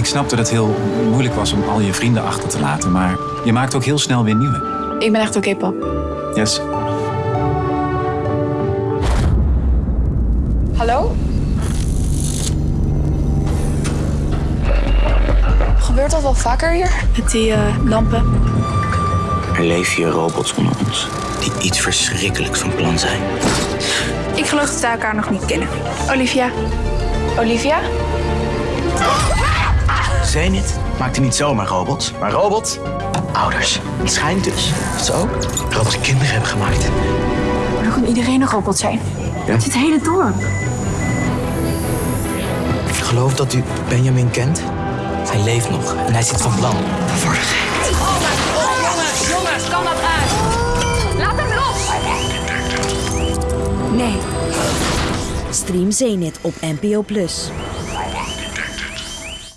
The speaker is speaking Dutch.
Ik snap dat het heel moeilijk was om al je vrienden achter te laten, maar je maakt ook heel snel weer nieuwe. Ik ben echt oké, pap. Yes. Hallo? Gebeurt dat wel vaker hier? Met die eh, lampen. Er leven hier robots onder ons die iets verschrikkelijks van plan zijn. Ik geloof dat we elkaar nog niet kennen. Olivia. Olivia? Zenith maakte niet zomaar robots, maar robots. Ouders. Het schijnt dus dat ze ook robots kinderen hebben gemaakt. Maar dan kan iedereen een robot zijn. Ja? Het hele dorp. Ik geloof dat u Benjamin kent. Hij leeft nog en hij zit van plan. We worden gek. Jongens, kan dat uit? Laat hem los! Nee. Stream Zenith op NPO Plus.